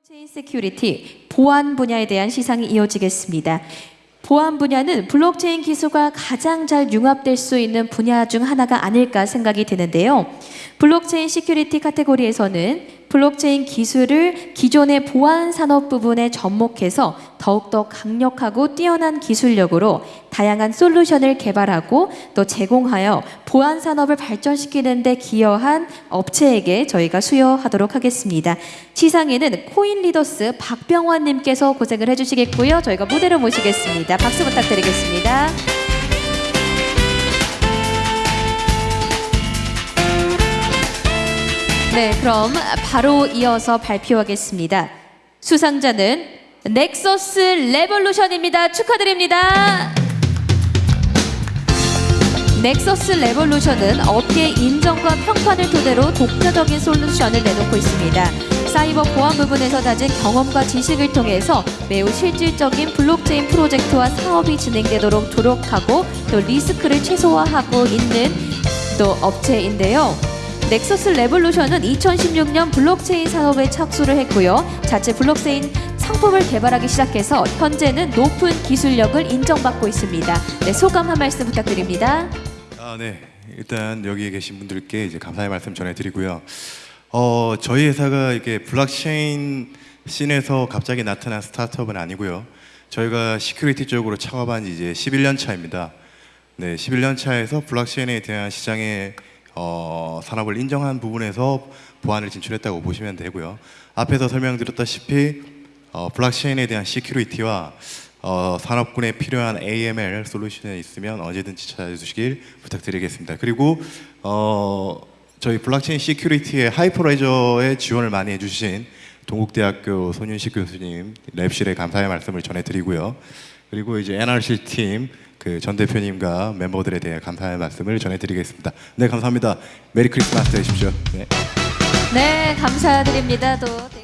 블록체인 security 보안 분야에 대한 시상이 이어지겠습니다. 보안 분야는 블록체인 기술과 가장 잘 융합될 수 있는 분야 중 하나가 아닐까 생각이 드는데요. 블록체인 security 카테고리에서는 블록체인 기술을 기존의 보안 산업 부분에 접목해서 더욱더 강력하고 뛰어난 기술력으로 다양한 솔루션을 개발하고 또 제공하여 보안 산업을 발전시키는 데 기여한 업체에게 저희가 수여하도록 하겠습니다. 시상에는 코인 리더스 박병환 님께서 고생을 해 주시겠고요. 저희가 무대로 모시겠습니다. 박수 부탁드리겠습니다. 네, 그럼 바로 이어서 발표하겠습니다. 수상자는 넥서스 레볼루션입니다. 축하드립니다. 넥서스 레볼루션은 업계 인정과 평판을 토대로 독자적인 솔루션을 내놓고 있습니다. 사이버 보안 부분에서 가진 경험과 지식을 통해서 매우 실질적인 블록체인 프로젝트와 사업이 진행되도록 노력하고 또 리스크를 최소화하고 있는 또 업체인데요. 넥서스 레볼루션은 2016년 블록체인 산업에 착수를 했고요. 자체 블록체인 상품을 개발하기 시작해서 현재는 높은 기술력을 인정받고 있습니다. 네, 소감 한 말씀 부탁드립니다. 아, 네. 일단 여기 계신 분들께 이제 감사의 말씀 전해드리고요. 어, 저희 회사가 이게 블록체인 scene에서 갑자기 나타난 스타트업은 아니고요. 저희가 security 쪽으로 창업한 지 이제 11년 차입니다. 네, 11년 차에서 블록체인에 대한 시장의 어, 산업을 인정한 부분에서 보안을 진출했다고 보시면 되고요. 앞에서 설명드렸다시피 어, 블록체인에 대한 security와 어, 산업군에 필요한 AML 솔루션이 있으면 언제든지 찾아주시길 부탁드리겠습니다. 그리고 어, 저희 블록체인 security의 Hyperledger에 지원을 많이 해주신 동국대학교 손윤식 교수님 lab실에 감사의 말씀을 전해드리고요. 그리고 이제 NRC 팀 그 전 대표님과 멤버들에 대해 감사의 말씀을 전해드리겠습니다. 네 감사합니다. Merry Christmas 되십시오. 네. 네, 감사드립니다. 또.